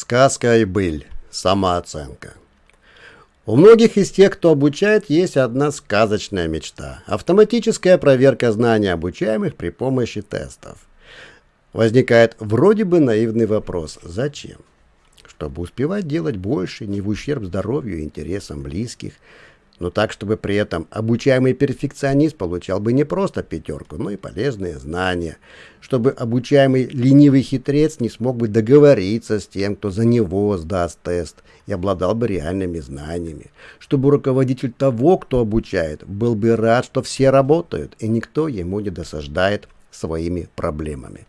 Сказка и быль. Самооценка. У многих из тех, кто обучает, есть одна сказочная мечта – автоматическая проверка знаний обучаемых при помощи тестов. Возникает вроде бы наивный вопрос – зачем? Чтобы успевать делать больше, не в ущерб здоровью и интересам близких – но так, чтобы при этом обучаемый перфекционист получал бы не просто пятерку, но и полезные знания, чтобы обучаемый ленивый хитрец не смог бы договориться с тем, кто за него сдаст тест и обладал бы реальными знаниями, чтобы руководитель того, кто обучает, был бы рад, что все работают и никто ему не досаждает своими проблемами.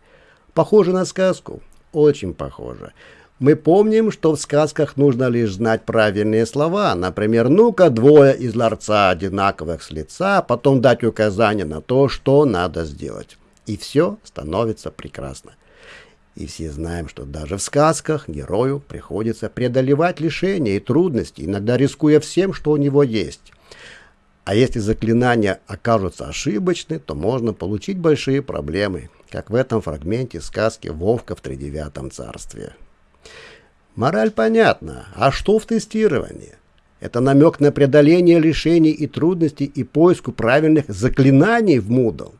Похоже на сказку? Очень похоже. Мы помним, что в сказках нужно лишь знать правильные слова. Например, ну-ка двое из ларца одинаковых с лица, потом дать указание на то, что надо сделать. И все становится прекрасно. И все знаем, что даже в сказках герою приходится преодолевать лишения и трудности, иногда рискуя всем, что у него есть. А если заклинания окажутся ошибочны, то можно получить большие проблемы, как в этом фрагменте сказки «Вовка в тридевятом царстве». Мораль понятна, а что в тестировании? Это намек на преодоление лишений и трудностей и поиску правильных заклинаний в Moodle.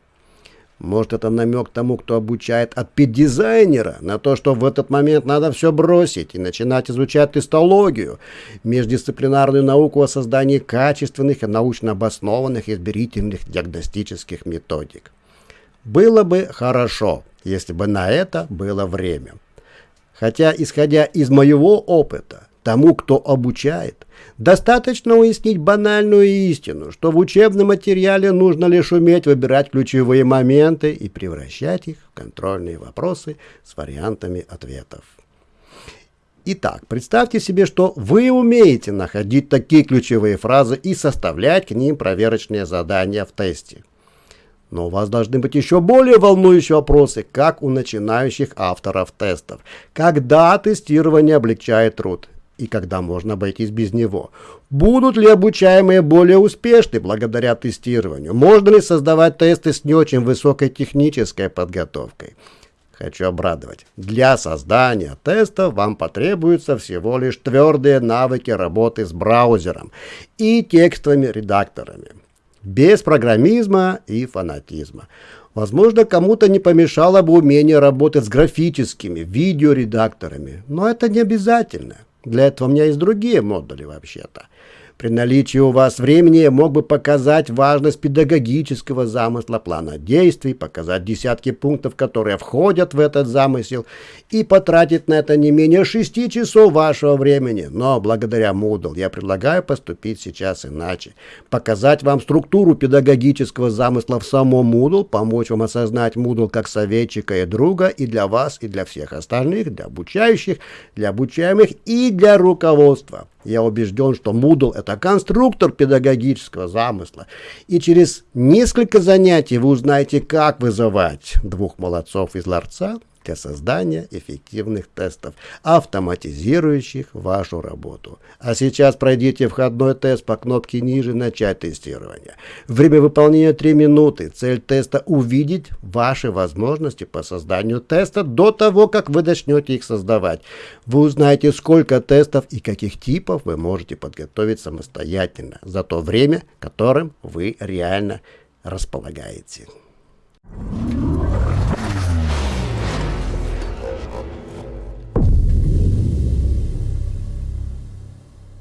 Может, это намек тому, кто обучает от педдизайнера, на то, что в этот момент надо все бросить и начинать изучать тестологию, междисциплинарную науку о создании качественных и научно обоснованных измерительных диагностических методик. Было бы хорошо, если бы на это было время. Хотя, исходя из моего опыта, тому, кто обучает, достаточно уяснить банальную истину, что в учебном материале нужно лишь уметь выбирать ключевые моменты и превращать их в контрольные вопросы с вариантами ответов. Итак, представьте себе, что вы умеете находить такие ключевые фразы и составлять к ним проверочные задания в тесте. Но у вас должны быть еще более волнующие вопросы, как у начинающих авторов тестов. Когда тестирование облегчает труд? И когда можно обойтись без него? Будут ли обучаемые более успешны благодаря тестированию? Можно ли создавать тесты с не очень высокой технической подготовкой? Хочу обрадовать. Для создания теста вам потребуются всего лишь твердые навыки работы с браузером и текстовыми редакторами без программизма и фанатизма. Возможно, кому-то не помешало бы умение работать с графическими видеоредакторами, но это не обязательно. Для этого у меня есть другие модули вообще-то. При наличии у вас времени я мог бы показать важность педагогического замысла плана действий, показать десятки пунктов, которые входят в этот замысел, и потратить на это не менее шести часов вашего времени. Но благодаря Moodle я предлагаю поступить сейчас иначе. Показать вам структуру педагогического замысла в самом Moodle, помочь вам осознать Moodle как советчика и друга и для вас, и для всех остальных, для обучающих, для обучаемых и для руководства. Я убежден, что Moodle – это конструктор педагогического замысла. И через несколько занятий вы узнаете, как вызывать двух молодцов из ларца для создания эффективных тестов, автоматизирующих вашу работу. А сейчас пройдите входной тест по кнопке ниже «Начать тестирование». Время выполнения 3 минуты. Цель теста – увидеть ваши возможности по созданию теста до того, как вы начнете их создавать. Вы узнаете, сколько тестов и каких типов вы можете подготовить самостоятельно за то время, которым вы реально располагаете. Thank you